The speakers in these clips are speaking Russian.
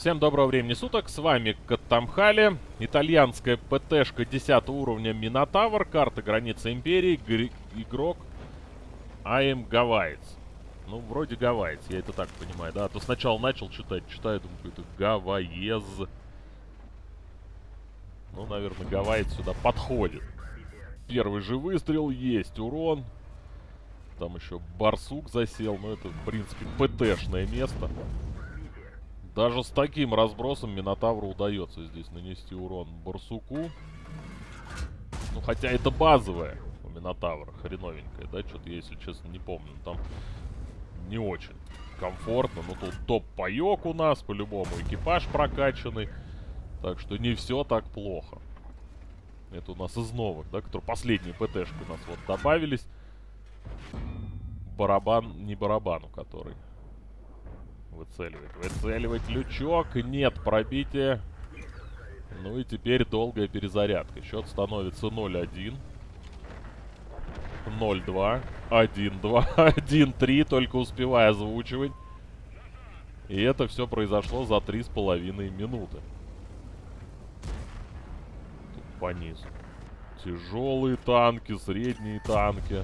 Всем доброго времени суток, с вами Катамхали, итальянская ПТшка 10 уровня Минотавр, карта границы Империи, игрок АМ Гавайец. Ну, вроде Гавайец, я это так понимаю, да, а то сначала начал читать, читаю, думаю, это Гавайез. Ну, наверное, Гавайец сюда подходит. Первый же выстрел, есть урон. Там еще барсук засел, но это, в принципе, ПТшное место. Даже с таким разбросом Минотавру удается здесь нанести урон Барсуку. Ну, хотя это базовая у Минотавра, хреновенькая, да? Что-то, если честно, не помню. Там не очень комфортно. Но тут топ-паёк у нас, по-любому экипаж прокачанный. Так что не все так плохо. Это у нас из новых, да, которые последние ПТшки у нас вот добавились. Барабан, не барабан, у который Выцеливает. Выцеливать лючок. Нет пробития. Ну и теперь долгая перезарядка. Счет становится 0-1. 0-2. 1-2. 1-3. Только успевая озвучивать. И это все произошло за 3,5 минуты. Тут по низу. Тяжелые танки, средние танки.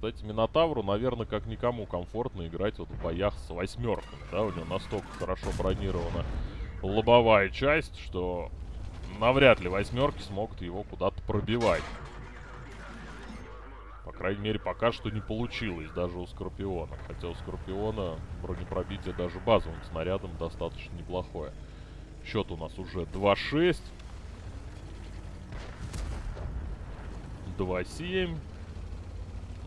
Кстати, Минотавру, наверное, как никому комфортно играть вот в боях с восьмерками, да, у него настолько хорошо бронирована лобовая часть, что навряд ли восьмерки смогут его куда-то пробивать. По крайней мере, пока что не получилось даже у Скорпиона. Хотя у Скорпиона бронепробитие даже базовым снарядом достаточно неплохое. Счет у нас уже 2-6. 2-7.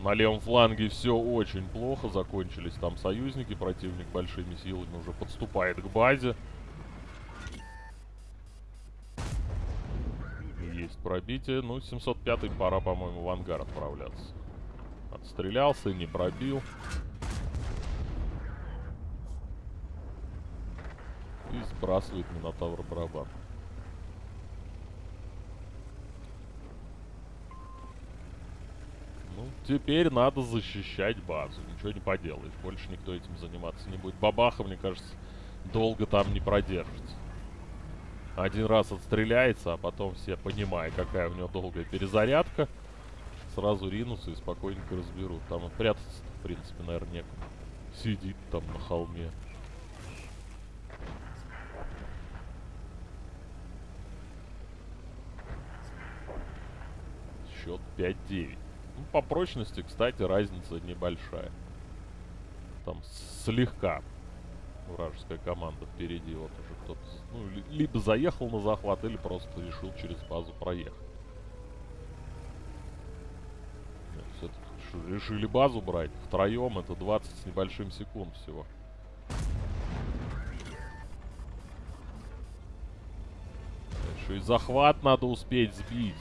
На левом фланге все очень плохо. Закончились там союзники. Противник большими силами уже подступает к базе. Есть пробитие. Ну, 705-й пора, по-моему, в ангар отправляться. Отстрелялся, не пробил. И сбрасывает Минотавр барабан. Ну, теперь надо защищать базу. Ничего не поделаешь. Больше никто этим заниматься не будет. Бабаха, мне кажется, долго там не продержится. Один раз отстреляется, а потом все, понимая, какая у него долгая перезарядка, сразу ринутся и спокойненько разберут. Там и прятаться в принципе, наверное, некуда. Сидит там на холме. Счет 5-9. Ну, по прочности, кстати, разница небольшая. Там слегка вражеская команда впереди. Вот уже кто-то ну, либо заехал на захват, или просто решил через базу проехать. Все-таки решили базу брать. Втроем это 20 с небольшим секунд всего. Еще и захват надо успеть сбить.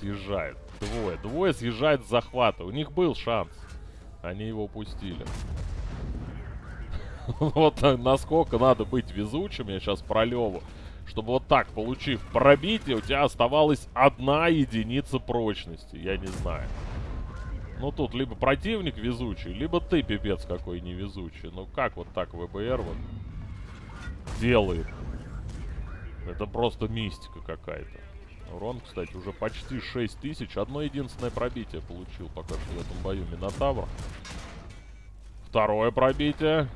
Съезжают. Двое. Двое съезжают с захвата. У них был шанс. Они его упустили. Вот насколько надо быть везучим, я сейчас про Леву. Чтобы вот так, получив пробитие, у тебя оставалась одна единица прочности. Я не знаю. Ну, тут либо противник везучий, либо ты пипец какой невезучий. Ну, как вот так ВБР вот делает? Это просто мистика какая-то. Урон, кстати, уже почти 6 тысяч. Одно единственное пробитие получил пока что в этом бою Минотавр. Второе пробитие.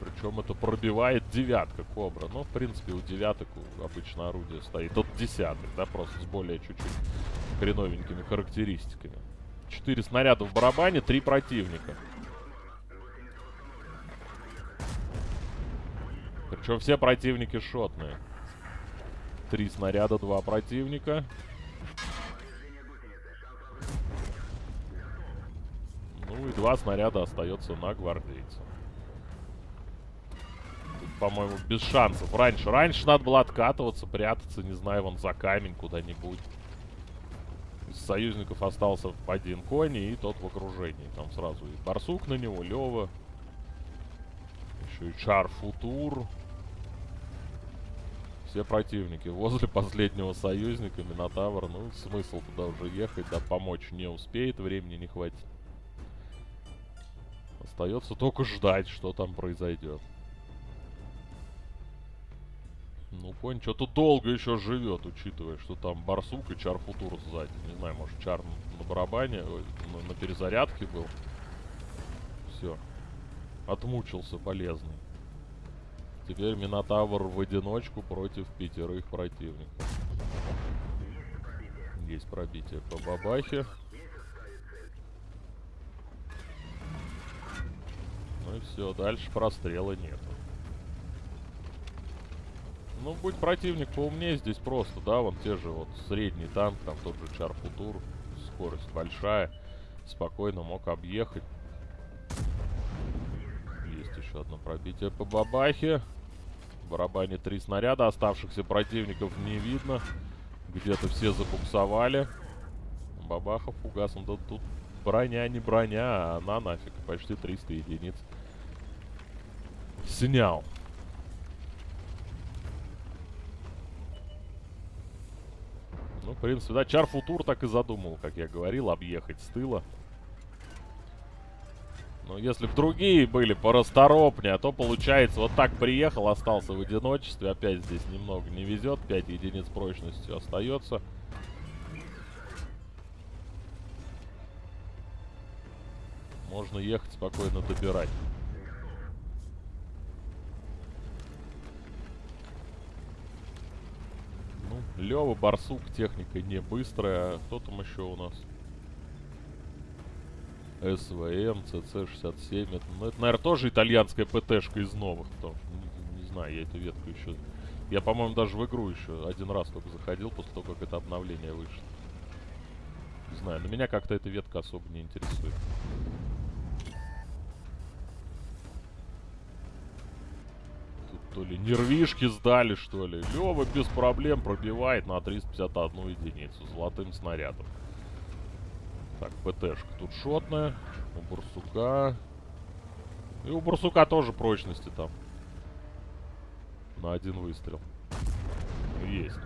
Причем это пробивает девятка Кобра. Но, в принципе, у девяток обычно орудие стоит от десяток, да, просто с более чуть-чуть хреновенькими характеристиками. Четыре снаряда в барабане, три противника. Причем все противники шотные. Три снаряда, два противника. Ну и два снаряда остается на гвардейца. по-моему, без шансов. Раньше, раньше надо было откатываться, прятаться, не знаю, вон за камень куда-нибудь. Союзников остался один конь и тот в окружении. Там сразу и барсук на него, Лева. Еще и Чар Футур. Все противники возле последнего союзника, Минотавр. Ну, смысл туда уже ехать, да, помочь не успеет, времени не хватит. Остается только ждать, что там произойдет. Ну, конь что-то долго еще живет, учитывая, что там барсук и чар-футур сзади. Не знаю, может, чар на барабане, ой, на, на перезарядке был. Все. Отмучился полезный. Теперь Минотавр в одиночку против пятерых противников. Есть пробитие по бабахе. Ну и все, дальше прострела нету. Ну, будь противник поумнее здесь просто, да, вон те же вот средний танк, там тот же Чар Футур, скорость большая, спокойно мог объехать. Есть еще одно пробитие по бабахе барабане три снаряда. Оставшихся противников не видно. Где-то все забуксовали. Бабахов фугасом. Да тут броня не броня, а она нафиг. Почти 300 единиц. Снял. Ну, в принципе, да, Чар Футур так и задумал, как я говорил, объехать с тыла. Но если бы другие были порасторопнее, то получается вот так приехал, остался в одиночестве. Опять здесь немного не везет. 5 единиц прочности остается. Можно ехать спокойно добирать. Ну, Лева, Барсук, техника не быстрая. Кто там еще у нас? СВМ, ЦЦ-67. Это, ну, это, наверное, тоже итальянская ПТшка из новых. Потому что, не, не знаю, я эту ветку еще... Я, по-моему, даже в игру еще один раз только заходил после того, как это обновление вышло. Не знаю, но меня как-то эта ветка особо не интересует. Тут то ли нервишки сдали, что ли. Лева без проблем пробивает на 351 единицу золотым снарядом. Так, ПТшка тут шотная. У Барсука. И у Барсука тоже прочности там. На один выстрел. Есть.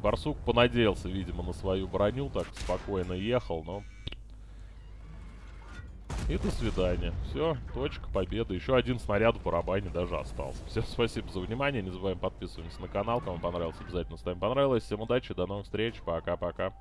Барсук понадеялся, видимо, на свою броню. Так спокойно ехал, но... И до свидания. Все, точка победы. Еще один снаряд в барабане даже остался. Всем спасибо за внимание. Не забываем подписываться на канал. Кому понравилось, обязательно ставим понравилось. Всем удачи, до новых встреч. Пока-пока.